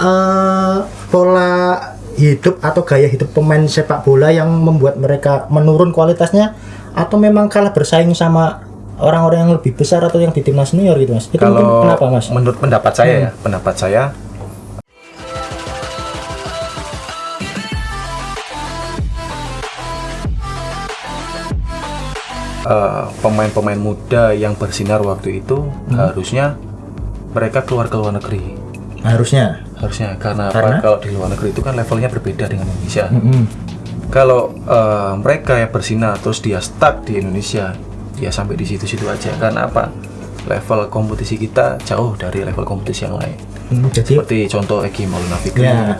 eh, pola hidup atau gaya hidup pemain sepak bola yang membuat mereka menurun kualitasnya atau memang kalah bersaing sama orang-orang yang lebih besar atau yang di timnas senior gitu mas itu mungkin Kalau kenapa mas Hmm. menurut pendapat saya ya, pendapat saya eh, pemain-pemain muda yang bersinar waktu itu Hmm. harusnya mereka keluar ke luar negeri. harusnya Harusnya karena, Karena? apa? Kalau di luar negeri itu kan levelnya berbeda dengan Indonesia. Mm-mm. Kalau eh, mereka yang bersinar terus dia stuck di Indonesia, dia sampai di situ-situ aja. Karena apa? Level kompetisi kita jauh dari level kompetisi yang lain. Hmm, jadi Seperti contoh Eki Maulana Fikri, Ya.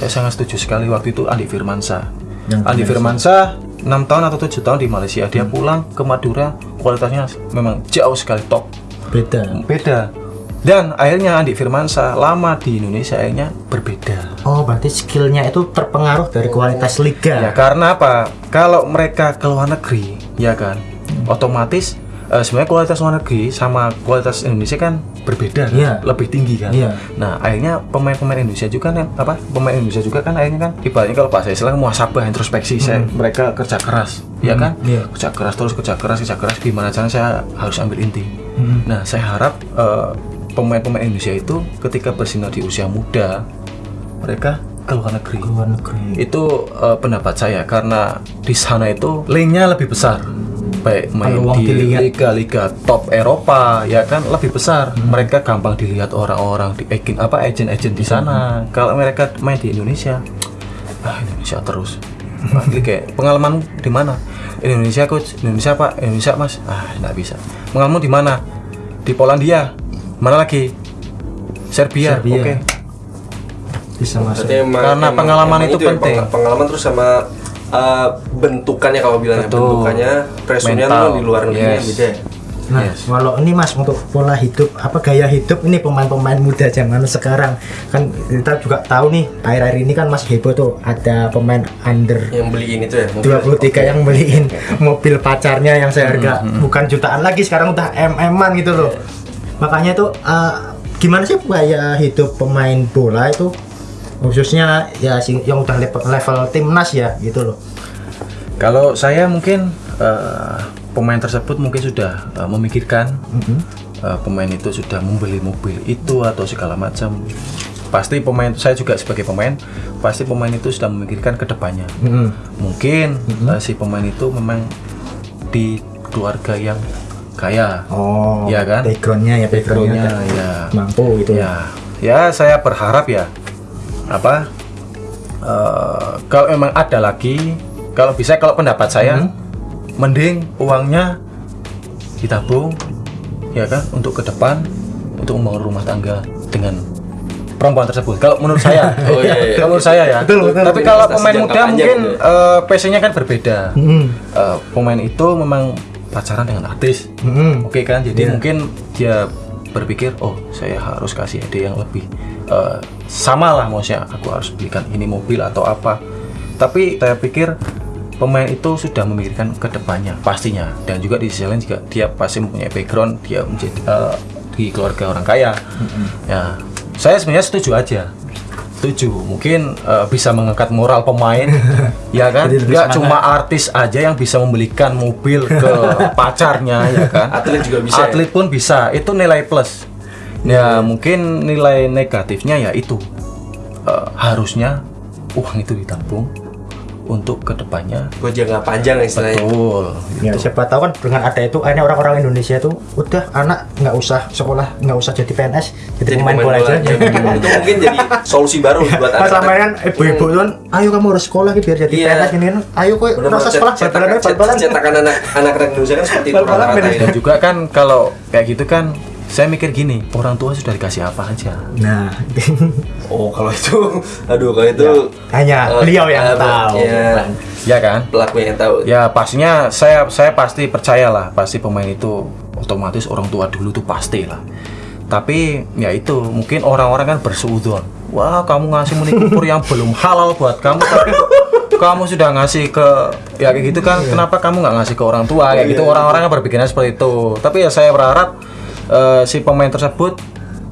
Saya sangat setuju sekali waktu itu Andi Firmansyah. Yang Andi benar. Firmansyah 6 tahun atau 7 tahun di Malaysia. Dia pulang ke Madura, kualitasnya memang jauh sekali top. beda Beda. Dan akhirnya Andi Firmansyah lama di Indonesia akhirnya berbeda. oh berarti skillnya itu terpengaruh dari kualitas liga Ya karena apa? Kalau mereka ke luar negeri, ya kan, otomatis eh, sebenarnya kualitas luar negeri sama kualitas Indonesia kan berbeda, kan? Iya. lebih tinggi kan. Iya. Nah akhirnya pemain-pemain Indonesia juga kan apa? Pemain Indonesia juga kan akhirnya kan ibaratnya kalau bahasa Islam muasabah introspeksi, saya mereka kerja keras, ya kan? iya. Kerja keras terus kerja keras kerja keras gimana caranya saya harus ambil inti. Hmm. Nah saya harap eh, pemain-pemain Indonesia itu ketika bersinar di usia muda mereka ke luar negeri. Ke luar negeri. Itu eh, pendapat saya karena di sana itu linknya lebih besar. Baik main di liga-liga top Eropa ya kan lebih besar. Mereka gampang dilihat orang-orang di agent apa agent-agent di sana. Kalau mereka main di Indonesia ah Indonesia terus. Panggil kayak pengalaman di mana? Indonesia coach. Indonesia pak. Indonesia mas. Ah nggak bisa. Pengalaman di mana? Di Polandia mana lagi Serbia, Serbia. oke bisa masuk Berarti emang- Karena emang- pengalaman emang itu ya, penting. peng- pengalaman terus sama uh, bentukannya kalau bilangnya Betul. bentukannya Mental. tuh di luar negeri Yes. beda. ya. Nah, Yes. kalau ini Mas untuk pola hidup apa gaya hidup ini pemain-pemain muda zaman sekarang kan kita juga tahu nih akhir-akhir ini kan Mas heboh tuh ada pemain under Yang beliin itu ya. mobil. 23 yang beliin mobil pacarnya yang seharga Hmm, bukan jutaan lagi sekarang udah mm-an gitu loh. Makanya tuh eh, gimana sih gaya hidup pemain bola itu khususnya ya yang udah level, level timnas ya gitu loh. Kalau saya mungkin eh, pemain tersebut mungkin sudah eh, memikirkan Mhm. eh, pemain itu sudah membeli mobil itu atau segala macam. Pasti pemain saya juga sebagai pemain pasti pemain itu sudah memikirkan ke depannya. Mhm. Mungkin eh, si pemain itu memang di keluarga yang kaya. Oh, Iya kan? Backgroundnya ya backgroundnya ada- ya. mampu gitu Ya, ya saya berharap ya apa eh, kalau memang ada lagi, kalau bisa kalau pendapat saya Hmm. mending uangnya ditabung ya kan untuk ke depan untuk membangun rumah tangga dengan perempuan tersebut. Kalau menurut saya, Oh, iya, iya. kalau menurut saya ya. Betul, betul. Tapi kalau pemain muda mungkin gitu eh, passionnya kan berbeda. Mhm. Eh, pemain itu memang pacaran dengan artis. Mhm. Oke kan, jadi Iya. mungkin dia berpikir, oh saya harus kasih hadiah yang lebih eh, sama lah, maksudnya aku harus belikan ini mobil atau apa. Tapi saya pikir pemain itu sudah memikirkan ke depannya pastinya, dan juga di sisi lain juga dia pasti mempunyai background, dia menjadi eh, di keluarga orang kaya. Ya, saya sebenarnya setuju aja. Setuju, mungkin eh, bisa mengangkat moral pemain, ya kan? Nggak cuma artis aja yang bisa membelikan mobil ke pacarnya ya kan? Atlet juga bisa ya? atlet pun bisa. Itu nilai plus. Ya mungkin nilai negatifnya ya itu. Eh, harusnya uang itu ditabung untuk ke depannya Buat jangka panjang istilahnya. betul Ya siapa tahu kan dengan ada itu akhirnya orang-orang Indonesia itu udah anak nggak usah sekolah nggak usah jadi PNS jadi, pemain bola aja. Ya, itu mungkin jadi solusi baru buat Pas selama anak-anak. kan ibu-ibu itu kan, ayo kamu harus sekolah gitu biar jadi Iya. PNS ini kan. Ayo kok nggak usah sekolah, cetakan- anak anak-anak Indonesia kan seperti itu ya. dan juga kan kalau kayak gitu kan saya mikir gini orang tua sudah dikasih apa aja? Nah, Oh kalau itu, aduh kalau itu hanya eh, beliau yang eh, tahu. Ya, ya kan? pelaku yang tahu. ya pastinya saya saya pasti percayalah pasti pemain itu otomatis orang tua dulu tuh pasti lah. Tapi ya itu mungkin orang-orang kan bersuudon wah kamu ngasih meni kupur yang belum halal buat kamu tapi kamu sudah ngasih ke ya kayak gitu kan? Kenapa kamu nggak ngasih ke orang tua? Kayak gitu orang-orang kan berpikirnya seperti itu. Tapi ya saya berharap eh, si pemain tersebut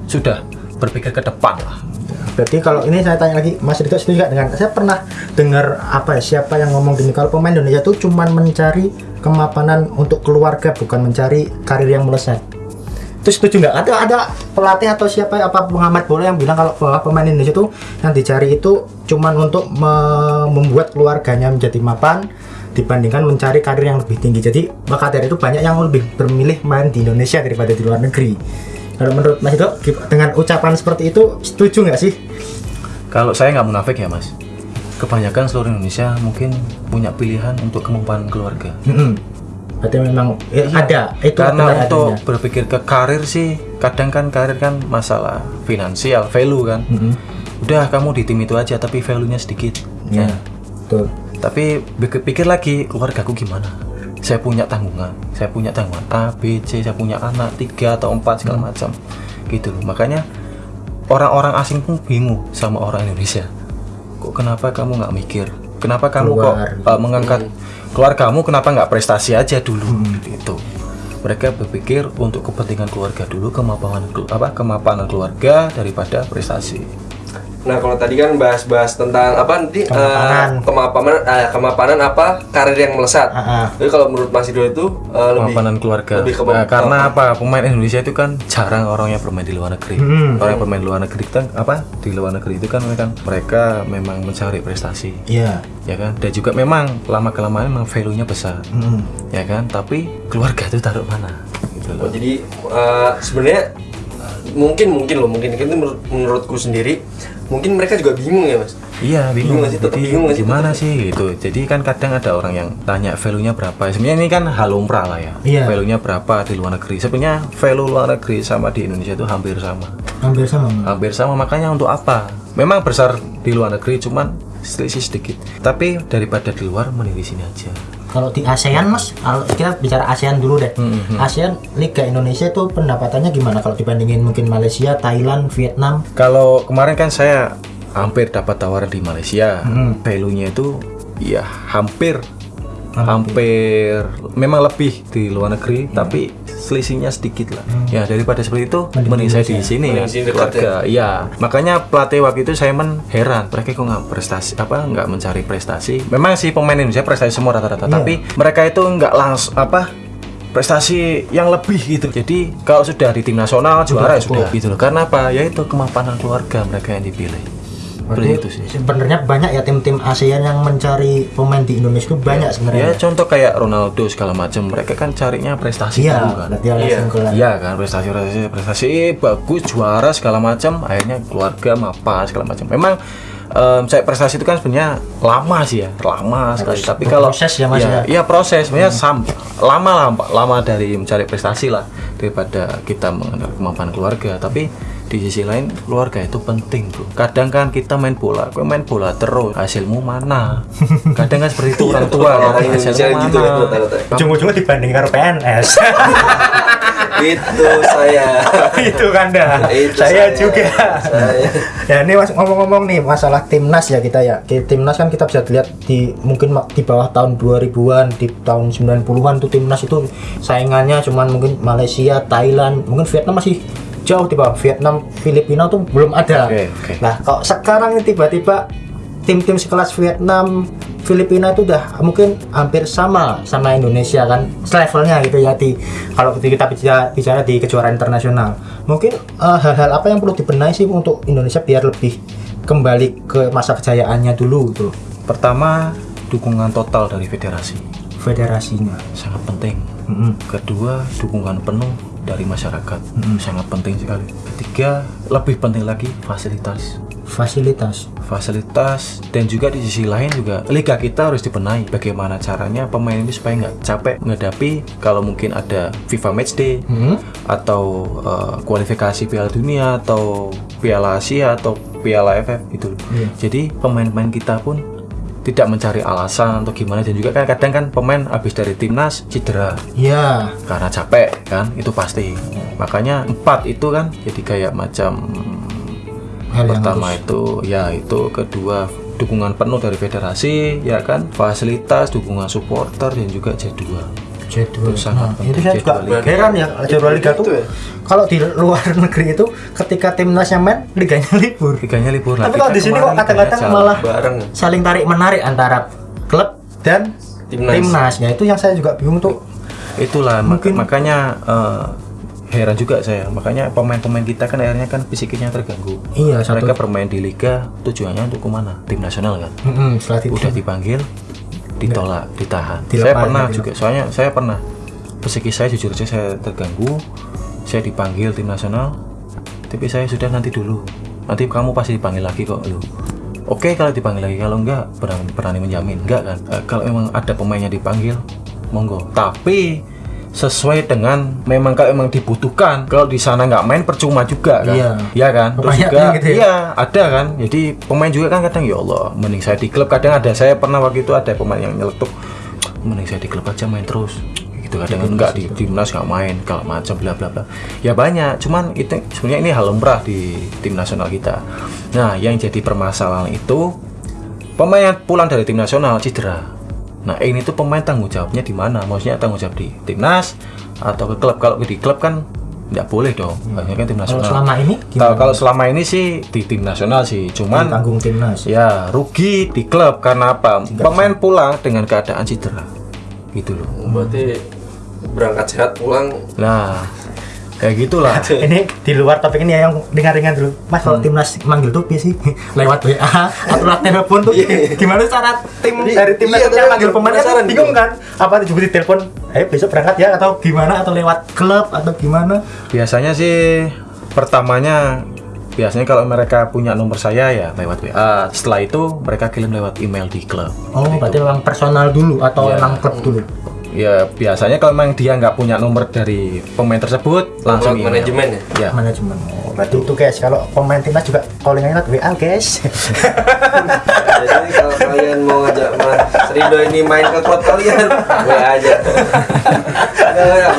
sudah berpikir ke depan lah Berarti kalau ini saya tanya lagi, Mas Rito setuju nggak dengan saya pernah dengar apa ya siapa yang ngomong gini kalau pemain Indonesia itu cuman mencari kemapanan untuk keluarga bukan mencari karir yang melesat. Itu setuju nggak? Ada ada pelatih atau siapa apa pengamat bola yang bilang kalau bahwa pemain Indonesia itu yang dicari itu cuman untuk me- membuat keluarganya menjadi mapan dibandingkan mencari karir yang lebih tinggi. Jadi maka dari itu banyak yang lebih bermilih main di Indonesia daripada di luar negeri. Kalau menurut Mas Rito dengan ucapan seperti itu setuju nggak sih? Kalau saya nggak munafik ya mas, kebanyakan seluruh Indonesia mungkin punya pilihan untuk kemampanan keluarga. Mm-mm. Berarti memang eh, ada itu Karena untuk adanya. berpikir ke karir sih, kadang kan karir kan masalah finansial, value kan. Mm-mm. Udah kamu di tim itu aja, tapi value-nya sedikit. Ya, Nah, betul. Tapi pikir, pikir lagi keluargaku gimana? Saya punya tanggungan, saya punya tanggungan A, B, C, saya punya anak tiga atau empat segala Hmm. macam, gitu loh. Makanya orang-orang asing pun bingung sama orang Indonesia. Kok kenapa kamu nggak mikir? Kenapa kamu Keluar. kok uh, mengangkat keluargamu? Kenapa nggak prestasi aja dulu? Hmm. Gitu. Mereka berpikir untuk kepentingan keluarga dulu, kemapanan kelu- apa kemapanan keluarga daripada prestasi. Nah kalau tadi kan bahas-bahas tentang apa nanti eh, Kemapanan. kemapanan eh, kemapanan apa karir yang melesat. Ah, ah. Jadi kalau menurut Mas Ido itu eh, lebih kemapanan keluarga. lebih ke Nah, karena apa? Pemain Indonesia itu kan jarang orang yang bermain di luar negeri. Hmm. Orang yang bermain di luar negeri kan apa? Di luar negeri itu kan mereka mereka memang mencari prestasi, Iya. ya kan? Dan juga memang lama kelamaan memang value-nya besar, Mm. ya kan? Tapi keluarga itu taruh mana? Gitu Oh, jadi eh, sebenarnya mungkin mungkin loh mungkin itu menurut, menurutku sendiri mungkin mereka juga bingung ya mas. Iya bingung, Bingung sih? Tetap Jadi, bingung sih? gimana sih gitu Jadi kan kadang ada orang yang tanya value-nya berapa Sebenarnya ini kan hal lumrah lah ya Iya. Value-nya berapa di luar negeri Sebenarnya value luar negeri sama di Indonesia itu hampir sama Hampir sama. Mas. hampir sama makanya untuk apa memang besar di luar negeri cuman selisih sedikit tapi daripada di luar mending di sini aja Kalau di ASEAN Mas, kita bicara ASEAN dulu deh. Hmm, ASEAN Liga Indonesia itu pendapatannya gimana kalau dibandingin mungkin Malaysia, Thailand, Vietnam? kalau kemarin kan saya hampir dapat tawaran di Malaysia. Value-nya itu ya hampir. Hampir. Memang lebih di luar negeri tapi selisihnya sedikit lah. Ya daripada seperti itu Mending mending saya di sini ya keluarga. ya makanya pelatih waktu itu saya men heran mereka kok nggak prestasi apa nggak mencari prestasi? Memang sih pemain Indonesia prestasi semua rata-rata Iya. tapi mereka itu nggak langsung apa prestasi yang lebih gitu. Jadi kalau sudah di tim nasional juara ya cukup. sudah gitu loh. Karena apa? Ya itu kemapanan keluarga mereka yang dipilih seperti itu sih Sebenarnya banyak ya tim-tim ASEAN yang mencari pemain di Indonesia itu banyak Ya sebenarnya. contoh kayak Ronaldo segala macam, mereka kan carinya prestasi Iya, dulu kan. Iya. Iya kan prestasi prestasi prestasi bagus juara segala macam, akhirnya keluarga apa segala macam. Memang em, saya prestasi itu kan sebenarnya lama sih ya, lama sekali. Tapi kalau berproses ya, Mas, ya? Iya proses, sebenarnya sam, lama lah, lama dari mencari prestasi lah daripada kita mengenal kemampuan keluarga. Tapi di sisi lain keluarga itu penting bro. Kadang kan kita main bola, gue main bola terus, hasilmu mana? Kadang kan seperti itu orang tua. Orang kan, Indonesia hasilmu gitu ya mana? rata-rata. Ujung-ujungnya dibanding karo PNS. itu saya. itu kan dah. Itu saya, saya. juga. Saya. ya ini mas ngomong-ngomong nih masalah timnas ya kita ya. Timnas kan kita bisa lihat di mungkin di bawah tahun 2000-an, di tahun 90-an tuh timnas itu saingannya cuman mungkin Malaysia, Thailand, mungkin Vietnam masih jauh di bawah. Vietnam, Filipina tuh belum ada. Oke, oke. Nah, kalau sekarang ini tiba-tiba tim-tim sekelas Vietnam, Filipina itu udah mungkin hampir sama sama Indonesia kan levelnya gitu ya di kalau kita bicara, bicara di kejuaraan internasional. Mungkin eh, hal-hal apa yang perlu dibenahi sih untuk Indonesia biar lebih kembali ke masa kejayaannya dulu gitu. Pertama, dukungan total dari federasi Federasinya. sangat penting. Mm-mm. Kedua, dukungan penuh dari masyarakat sangat penting sekali. Ketiga, lebih penting lagi fasilitas. Fasilitas. Fasilitas dan juga di sisi lain juga liga kita harus dibenahi. Bagaimana caranya pemain ini supaya nggak capek menghadapi kalau mungkin ada FIFA Matchday Hmm? atau eh, kualifikasi Piala Dunia atau Piala Asia atau Piala AFF gitu. Iya. Jadi pemain-pemain kita pun tidak mencari alasan atau gimana dan juga kan kadang kan pemain habis dari timnas cedera. Ya, karena capek kan? Itu pasti. Makanya empat itu kan jadi kayak macam hal yang pertama harus- itu ya itu. Kedua dukungan penuh dari federasi ya kan? Fasilitas dukungan supporter dan juga jadwal jadwal. Itu sangat Nah, penting, itu saya juga heran ya jadwal liga tuh ya? kalau di luar negeri itu ketika timnasnya main liganya libur. Liganya libur. Tapi Nah, kalau kita di sini kok kadang-kadang malah bareng. saling tarik menarik antara klub dan Timnas. timnas. Ya itu yang saya juga bingung tuh. Itulah mak- Mungkin- makanya eh, heran juga saya. Makanya pemain-pemain kita kan akhirnya kan fisiknya terganggu. Iya, satu- mereka bermain di liga tujuannya untuk ke mana? Tim nasional kan? Setelah itu. udah dipanggil ditolak ditahan. Dilepas, saya pernah juga soalnya saya pernah psikis saya jujur aja saya terganggu saya dipanggil tim nasional tapi saya sudah nanti dulu. Nanti kamu pasti dipanggil lagi kok lu oke kalau dipanggil lagi kalau enggak berani, berani menjamin. Enggak kan? Eh, kalau memang ada pemainnya dipanggil monggo. Tapi sesuai dengan memang kalau memang dibutuhkan kalau di sana nggak main percuma juga kan. Iya. Iya kan? Terus juga gitu ya? iya ada kan. Jadi pemain juga kan kadang ya Allah mending saya di klub. Kadang ada saya pernah waktu itu ada pemain yang nyeletuk mending saya di klub aja main terus. Gitu kadang enggak di timnas nggak main kalau macam bla bla bla. Ya banyak cuman itu sebenarnya ini hal lumrah di tim nasional kita. Nah yang jadi permasalahan itu pemain pulang dari tim nasional cedera nah ini tuh pemain tanggung jawabnya di mana? Maksudnya tanggung jawab di timnas atau ke klub? Kalau di klub kan nggak boleh dong. Harusnya kan tim kalau nasional. selama ini kalau kalau selama ini sih di tim nasional sih, cuman tanggung timnas. ya rugi di klub. Karena apa? Pemain pulang dengan keadaan cedera, gitu loh. Berarti berangkat sehat pulang. Nah, kayak gitulah. ini di luar topik ini ya yang ringan-ringan dulu mas kalau Hmm. timnas manggil tuh sih lewat WA atau lewat telepon tuh gimana cara tim Iya, dari timnas iya, yang manggil tuh penasaran bingung gitu. kan apa juga di telepon ayo besok berangkat ya atau gimana atau lewat klub atau gimana Biasanya sih pertamanya biasanya kalau mereka punya nomor saya ya lewat WA. Setelah itu mereka kirim lewat email di klub. oh berarti memang personal dulu atau Iya. memang klub dulu Ya biasanya kalau memang dia nggak punya nomor dari pemain tersebut langsung email. manajemen ya? Ya. manajemen. Oh, berarti itu guys kalau pemain timnas juga callingannya lewat WA guys. Jadi kalau kalian mau ngajak Mas Rido ini main ke klub kalian WA aja.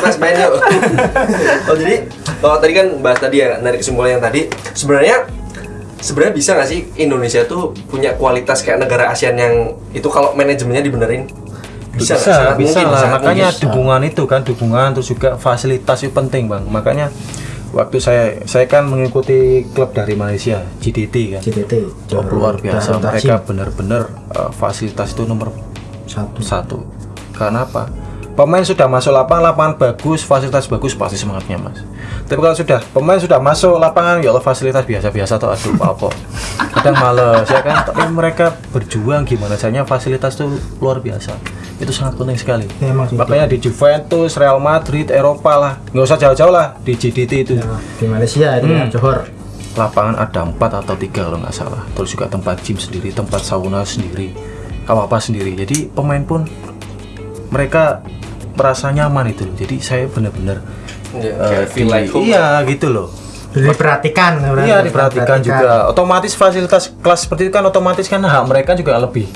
Mas main yuk. Oh jadi kalau tadi kan bahas tadi ya dari kesimpulan yang tadi sebenarnya sebenarnya bisa nggak sih Indonesia tuh punya kualitas kayak negara ASEAN yang itu kalau manajemennya dibenerin bisa bisa, mungkin, lah. sangat makanya mungkin. dukungan itu kan dukungan terus juga fasilitas itu penting bang. Makanya waktu saya saya kan mengikuti klub dari Malaysia GDT kan. CTT Oh, luar biasa. mereka benar-benar uh, fasilitas itu nomor satu. satu. Karena apa? Pemain sudah masuk lapangan lapangan bagus fasilitas bagus pasti semangatnya mas tapi kalau sudah pemain sudah masuk lapangan ya Allah fasilitas biasa-biasa atau aduh apa kadang males ya kan? Tapi mereka berjuang gimana caranya fasilitas itu luar biasa. Itu sangat penting sekali. Ya, makanya di Juventus Real Madrid Eropa lah. Nggak usah jauh-jauh lah di GDT itu. Nah, di Malaysia itu Hmm. ya Johor. Lapangan ada empat atau tiga kalau nggak salah. Terus juga tempat gym sendiri tempat sauna sendiri apa apa sendiri. Jadi pemain pun mereka merasa nyaman itu jadi saya benar-benar Ya, eh, kayak feel like home. iya gitu loh diperhatikan iya diperhatikan juga otomatis fasilitas kelas seperti itu kan otomatis kan hak mereka juga lebih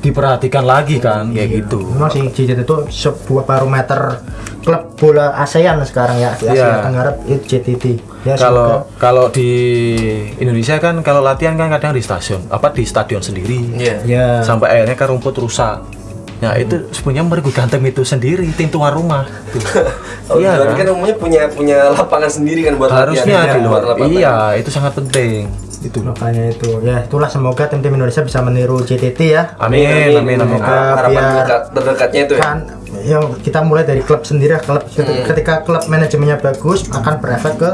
diperhatikan lagi kan kayak gitu Memang sih itu sebuah barometer klub bola ASEAN sekarang ya di Asia Iya. Tenggara itu JTT. Ya, kalau kalau di Indonesia kan kalau latihan kan kadang di stasiun apa di stadion sendiri Iya. semoga- ya sampai akhirnya kan rumput rusak. Nah itu sebenarnya mereka gantung itu sendiri tim tuan rumah. Tuh. Oh, iya berarti kan? kan umumnya punya punya lapangan sendiri kan buat Harusnya latihan. di luar. Buat lapangan. Iya itu sangat penting. Itu. makanya itu ya itulah semoga tim-tim Indonesia bisa meniru JTT ya Amin amin amin. Semoga Harapan terdekat- terdekatnya itu ya. kan yang kita mulai dari klub sendiri klub ketika klub manajemennya bagus akan berefek ke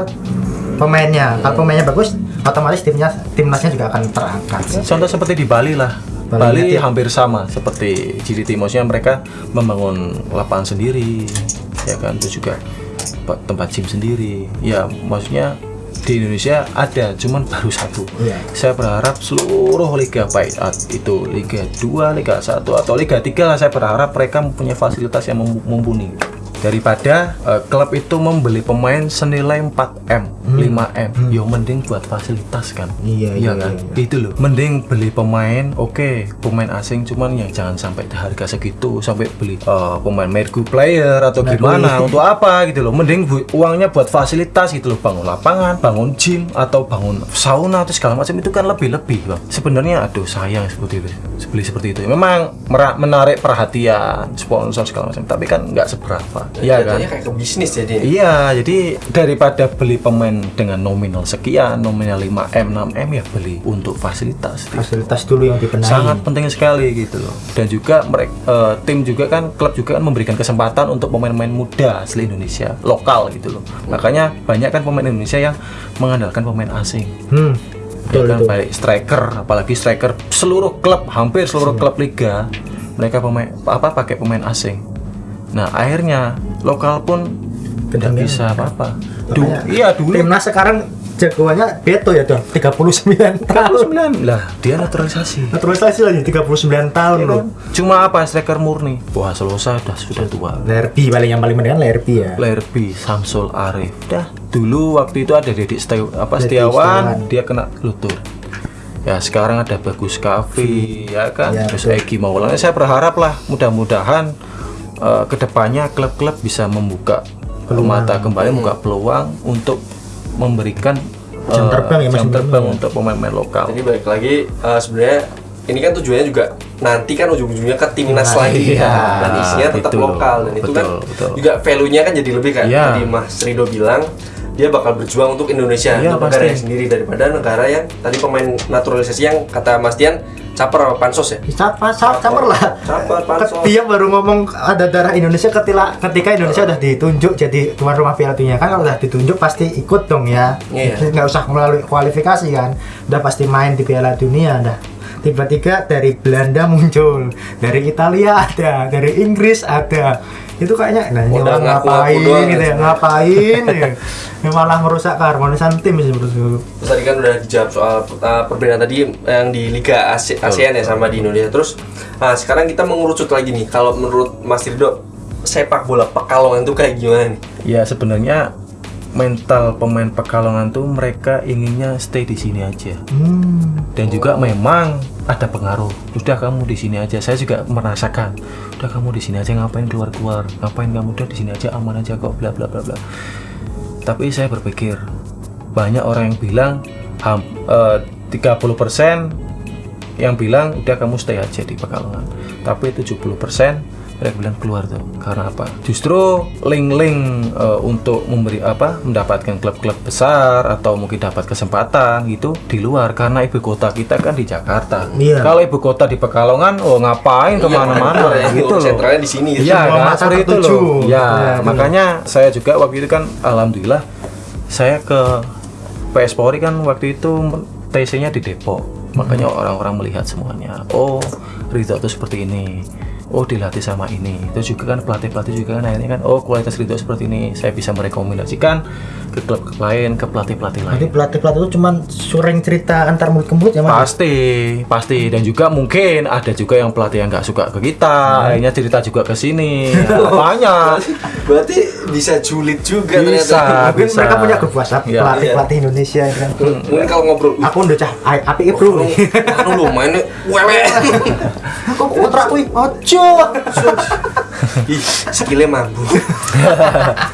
pemainnya kalau pemainnya bagus otomatis timnya timnasnya juga akan terangkat Contoh seperti di Bali lah. Bali Bali hampir sama seperti GDT maksudnya mereka membangun lapangan sendiri ya kan? Itu juga tempat gym sendiri. Ya maksudnya di Indonesia ada cuman baru satu. Iya. saya berharap seluruh liga baik at- itu Liga 2, Liga 1 atau Liga 3 lah saya berharap mereka mempunyai fasilitas yang mumpuni daripada eh, klub itu membeli pemain senilai 4M, 5M, yo mending buat fasilitas kan. Hmm. Iya, iya, kan? iya, Itu loh. Mending beli pemain, oke, pemain asing cuman yang jangan sampai harga segitu sampai beli eh, pemain mergu player atau gimana untuk apa gitu loh. Mending bu- uangnya buat fasilitas gitu loh, bangun lapangan, bangun gym atau bangun sauna atau segala macam itu kan lebih-lebih, Bang. Sebenarnya aduh sayang seperti itu. Beli seperti itu. Memang menarik perhatian sponsor segala macam, tapi kan nggak seberapa. Iya kan? Kayak ke bisnis jadi ini. Iya, jadi daripada beli pemain dengan nominal sekian, nominal 5M, 6M ya beli untuk fasilitas. fasilitas dulu yang dibenahi Sangat penting sekali gitu loh. Dan juga mereka tim juga kan klub juga kan memberikan kesempatan untuk pemain-pemain muda asli Indonesia, lokal gitu loh. Makanya banyak kan pemain Indonesia yang mengandalkan pemain asing. hmm Ya betul kan betul baik striker, apalagi striker seluruh klub, hampir seluruh klub liga mereka pemain apa pakai pemain asing. Nah, akhirnya lokal pun tidak bisa apa-apa. Du- Makanya iya dulu timnas sekarang jagoannya Beto ya dong 39 tahun 39 lah dia naturalisasi. naturalisasi lagi 39 tahun Ya loh? Cuma apa striker murni? Wah, Selosa sudah sudah tua. Lerby paling yang paling penting kan Lerby ya Lerby, Samsul Arif. Dah, dulu waktu itu ada Dedik Setiawan, apa Dedik Setiawan, dia kena lutut. Ya sekarang ada Bagus Kavi, ya kan, Ya, terus. Egi Maulana. Saya berharap lah, mudah-mudahan eh, ke depannya klub-klub bisa membuka mata kembali, membuka peluang untuk memberikan Jam eh, terbang ya, Mas, jam terbang untuk pemain-pemain lokal. Jadi balik lagi eh, sebenarnya ini kan tujuannya juga nanti kan ujung-ujungnya ke timnas Nah, lagi iya, dan isinya tetap itu lokal dan itu kan Betul, betul. juga value-nya kan jadi lebih kan Iya. tadi Mas Rido bilang dia bakal berjuang untuk Indonesia Iya, untuk negara pasti. sendiri daripada negara yang tadi pemain naturalisasi yang kata Mas Dian caper apa pansos ya Siapa, siapa, caper lah. Caper, pansos. Dia baru ngomong ada darah Indonesia ketika ketika Indonesia udah ditunjuk jadi tuan rumah Piala Dunia kan kalau udah ditunjuk pasti ikut dong ya. Iya. Nggak usah melalui kualifikasi kan. Udah pasti main di Piala Dunia dah. Tiba-tiba dari Belanda muncul, dari Italia ada, dari Inggris ada. Itu kayaknya nah ini Udah orang ngaku-ngaku ngapain doang gitu ya, ya. ngapain ya. Ini malah merusak keharmonisan tim sih menurutku. Terus tadi kan udah dijawab soal uh, perbedaan tadi yang di Liga Asi- ASEAN ya sama di Indonesia. Terus nah, sekarang kita mengerucut lagi nih. Kalau menurut Mas Rido sepak bola Pekalongan itu kayak gimana nih? Ya sebenarnya mental pemain Pekalongan tuh mereka inginnya stay di sini aja. Hmm. Dan juga memang ada pengaruh. Udah kamu di sini aja. Saya juga merasakan. Udah kamu di sini aja ngapain keluar-keluar? Ngapain kamu udah di sini aja aman aja kok bla bla bla bla. Tapi saya berpikir banyak orang yang bilang ham, eh, 30% yang bilang udah kamu stay aja di Pekalongan. Tapi 70% mereka bilang keluar tuh. Karena apa? Justru link-link eh, untuk memberi apa mendapatkan klub-klub besar atau mungkin dapat kesempatan gitu di luar. Karena ibu kota kita kan di Jakarta. Iya. kalau ibu kota di Pekalongan oh ngapain ke mana-mana Iya, gitu loh. sentralnya di sini. Iya Semua kan seperti itu loh. ya Ya, makanya saya juga waktu itu kan alhamdulillah saya ke PS Polri kan waktu itu TC-nya di Depok. Makanya Hmm. orang-orang melihat semuanya. Oh Ridho tuh seperti ini oh dilatih sama ini itu juga kan pelatih-pelatih juga kan akhirnya kan oh kualitas Ridho seperti ini saya bisa merekomendasikan ke klub lain ke pelatih-pelatih lain Jadi pelatih-pelatih itu cuman suring cerita antar mulut ke mulut ya mas? Pasti, pasti dan juga mungkin ada juga yang pelatih yang nggak suka ke kita, akhirnya cerita juga ke sini. Banyak. Berarti bisa julid juga Bisa. ternyata. Mungkin bisa. mereka punya grup WhatsApp Iya. pelatih-pelatih Indonesia ya kan. Mungkin kalau ngobrol, Aku udah cah api bro. anu lu mainnya wewe. Aku kontrak kuwi ojo. Skillnya mampu.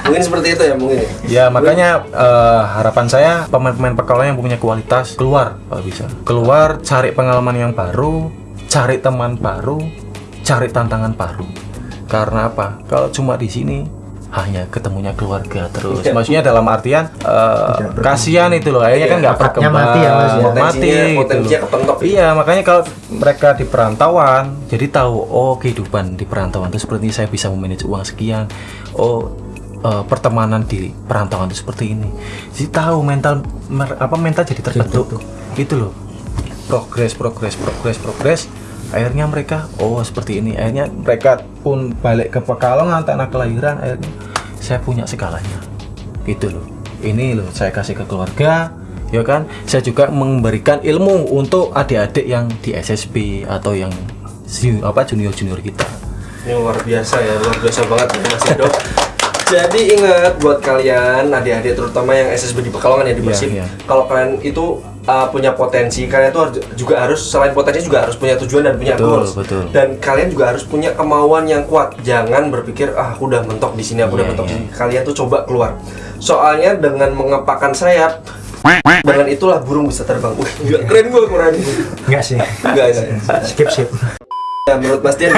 mungkin seperti itu ya mungkin. ya. Ya makanya eh, harapan saya pemain-pemain Pekalongan yang punya kualitas keluar kalau bisa. Keluar cari pengalaman yang baru, cari teman baru, cari tantangan baru. Karena apa? Kalau cuma di sini hanya ketemunya keluarga terus. Iya. Maksudnya dalam artian berkembang. kasihan itu loh, akhirnya kan nggak Bakatnya berkembang, mati ya, Mas, ya. mati Potensinya- gitu. Iya, makanya kalau mereka di perantauan, jadi tahu oh kehidupan di perantauan itu seperti ini, saya bisa memanage uang sekian. Oh eh, pertemanan di perantauan itu seperti ini. Jadi tahu mental mer- apa mental jadi terbentuk. Gitu loh. Progres, progres, progres, progres. Akhirnya mereka oh seperti ini. Akhirnya mereka pun balik ke Pekalongan tanah kelahiran. Akhirnya saya punya segalanya. Gitu loh. Ini loh saya kasih ke keluarga, ya kan saya juga memberikan ilmu untuk adik-adik yang di SSB atau yang apa junior junior kita Ini luar biasa ya, luar biasa banget ya Mas Edo. Jadi ingat buat kalian adik-adik terutama yang SSB di Pekalongan ya di Persib. iya. Kalau kalian itu uh, punya potensi, kalian tuh juga harus selain potensi juga harus punya tujuan dan punya Betul, goals. betul. Dan kalian juga harus punya kemauan yang kuat. Jangan berpikir ah aku udah mentok di sini, aku udah Iya, mentok di sini. Kalian tuh coba keluar. Soalnya dengan mengepakkan sayap dengan itulah burung bisa terbang. Wih, gila, keren gue keren. Enggak sih. Enggak, enggak. Skip skip. Ya, menurut Mas Dian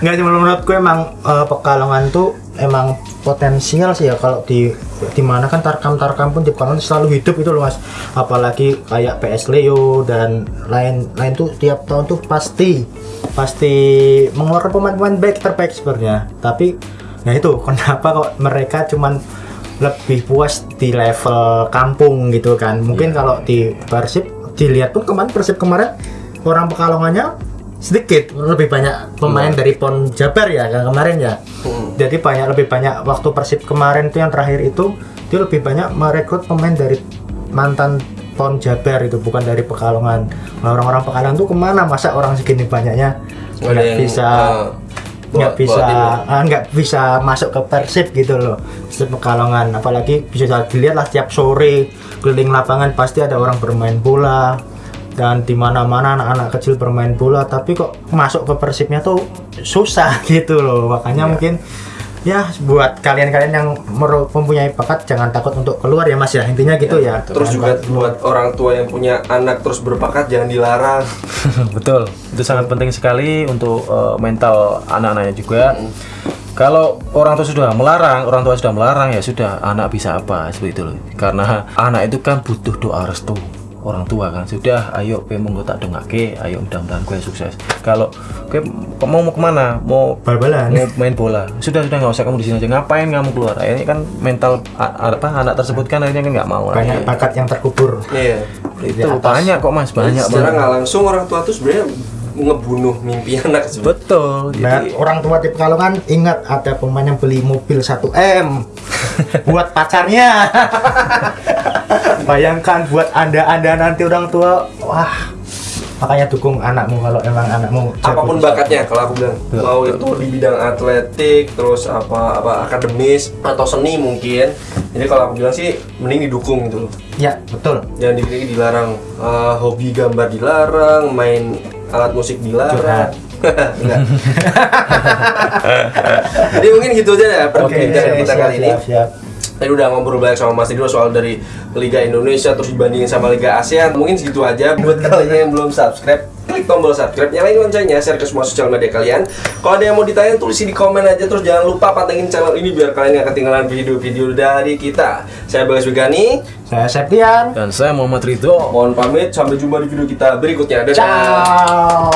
Enggak cuma menurutku emang eh, Pekalongan tuh emang potensial sih ya kalau di di mana kan tarkam-tarkam pun di Pekalongan selalu hidup itu loh Mas. Apalagi kayak PS Leo dan lain lain tuh tiap tahun tuh pasti pasti mengeluarkan pemain-pemain baik terbaik sebenarnya. Tapi nah itu kenapa kok mereka cuman lebih puas di level kampung gitu kan. Mungkin kalau di Persib dilihat pun kemarin Persib kemarin orang Pekalongannya sedikit lebih banyak pemain dari Pon Jabar ya kan kemarin ya. Hmm. jadi banyak lebih banyak waktu Persib kemarin tuh yang terakhir itu dia lebih banyak merekrut pemain dari mantan Pon Jabar itu bukan dari Pekalongan. Nah, orang-orang Pekalongan tuh ke mana? Masa orang segini banyaknya Nggak yang, bisa uh, nggak bawa- bisa ya? ah, nggak bisa masuk ke Persib gitu loh Persib Pekalongan. Apalagi bisa dilihat lah tiap sore keliling lapangan pasti ada orang bermain bola dan di mana-mana anak-anak kecil bermain bola tapi kok masuk ke Persibnya tuh susah gitu loh. Makanya mungkin ya buat kalian-kalian yang mempunyai bakat jangan takut untuk keluar ya mas ya. Intinya gitu ya, Terus juga Jangan buat orang tua yang punya anak terus berbakat jangan dilarang. Betul, itu sangat penting sekali untuk eh, mental anak-anaknya juga. Kalau orang tua sudah melarang, orang tua sudah melarang ya sudah, anak bisa apa? Seperti itu loh. Karena anak itu kan butuh doa restu orang tua kan sudah ayo pe monggo tak dengake ayo mudah-mudahan gue sukses. Kalau gue mau mau ke mana? Mau bal-balan. mau main bola? Sudah sudah nggak usah kamu di sini aja. Ngapain kamu keluar? Akhirnya kan mental apa anak tersebut kan akhirnya kan nggak mau banyak lagi. bakat yang terkubur. Iya. itu banyak kok mas. Banyak Secara banget. nggak langsung orang tua tuh sebenarnya ngebunuh mimpi anak sebenarnya. betul Nah, jadi orang tua di Pekalongan ingat ada pemain yang beli mobil 1M buat pacarnya. Bayangkan buat Anda-anda nanti orang tua, wah. Makanya dukung anakmu kalau emang anakmu apa pun bakatnya kalau aku bilang mau itu di bidang atletik terus apa apa akademis atau seni mungkin jadi kalau aku bilang sih mending didukung gitu loh Ya, betul. jangan dikit dilarang Eh, hobi gambar dilarang main alat musik dilarang Curhat. Enggak. jadi mungkin gitu aja ya perbincangan kita siap, kali ini siap, siap. Tadi udah ngobrol banyak sama Mas Ridho soal dari Liga Indonesia terus dibandingin sama Liga ASEAN. Mungkin segitu aja buat kalian yang belum subscribe. Klik tombol subscribe, nyalain loncengnya, share ke semua sosial media kalian. Kalau ada yang mau ditanya, tulis di komen aja. Terus jangan lupa pantengin channel ini biar kalian gak ketinggalan video-video dari kita. Saya Bagas Wigani, Saya Septian. dan saya Muhammad Ridho mohon pamit. Sampai jumpa di video kita berikutnya. Dadah! Ciao.